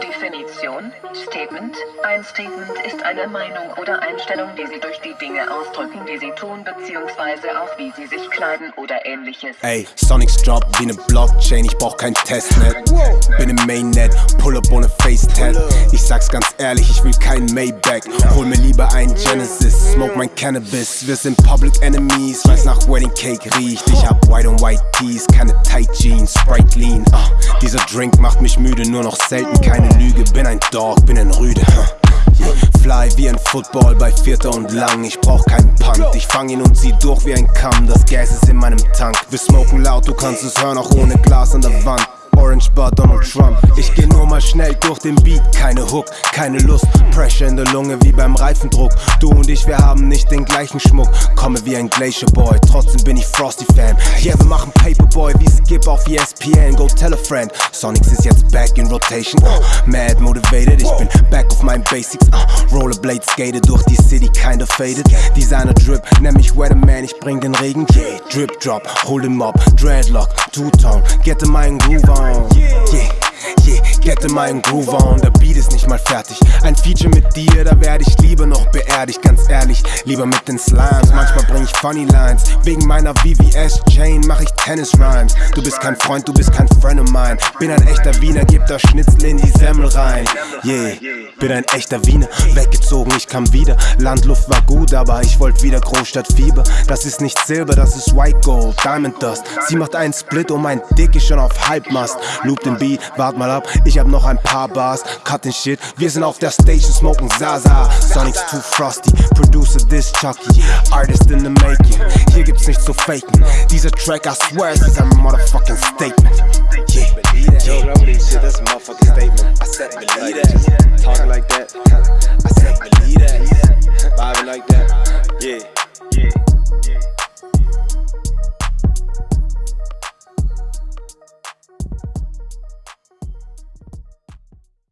Definition Statement Ein Statement ist eine Meinung oder Einstellung, die Sie durch die Dinge ausdrücken, die Sie tun, beziehungsweise auch wie Sie sich kleiden oder ähnliches. Ey, Sonics Drop wie ne Blockchain, ich brauch kein Testnet. Bin im Mainnet, pull up ohne Face-Tat. Sag's ganz ehrlich, ich will kein Maybach. Hol mir lieber ein Genesis, smoke mein Cannabis. Wir sind Public Enemies, weiß nach Wedding Cake riecht. Ich hab White on White Tees, keine Tight Jeans, Sprite Lean. Uh, dieser Drink macht mich müde, nur noch selten keine Lüge. Bin ein Dog, bin ein Rüde. Huh. Fly wie ein Football bei Vierter und Lang. Ich brauch keinen Punt. Ich fang ihn und zieh durch wie ein Kamm. Das Gas ist in meinem Tank. Wir smoken laut, du kannst es hören, auch ohne Glas an der Wand. Orange Bar Donald Trump. Ich geh nur mal schnell durch den Beat, keine Hook, keine Lust. Pressure in der Lunge wie beim Reifendruck. Du und ich, wir haben nicht den gleichen Schmuck. Komme wie ein Glacier Boy, trotzdem bin ich Frosty Fan. Yeah, wir machen Paperboy wie Skip auf ESPN. Go tell a friend. Sonics ist jetzt back in rotation. Uh, mad motivated, ich bin back auf meinen Basics. Uh, Rollerblade skate durch die City, kinda faded. Designer Drip, nenn mich Weatherman, ich bring den Regen. Yeah, Drip Drop, hol den Mob, Dreadlock, Two-Tone, get in meinen Groove on. Yeah, yeah, get in meinen Groove on. Der Beat ist nicht mal fertig. Ein Feature mit dir, da werde ich lieber noch beerdigt. Ganz ehrlich, lieber mit den Slimes. Manchmal bring ich funny Lines. Wegen meiner VVS-Chain mach ich Tennis-Rhymes. Du bist kein Freund, du bist kein Friend of mine. Bin ein echter Wiener, geb das Schnitzel in die Semmel rein. Yeah, bin ein echter Wiener. Weggezogen, ich kam wieder. Landluft war gut, aber ich wollte wieder Großstadtfieber. Das ist nicht Silber, das ist White Gold, Diamond Dust. Sie macht einen Split und mein Dick ist schon auf Halbmast. Loop den Beat, wart mal ab, ich hab noch ein paar Bars. Cut den Shit, wir sind auf der Station, smoken Zaza. Sonic's too frosty, Producer this Chucky. Artist in the making, hier gibt's nichts zu faken. Dieser Track, I swear, es ist ein motherfucking Statement. Yeah, yeah.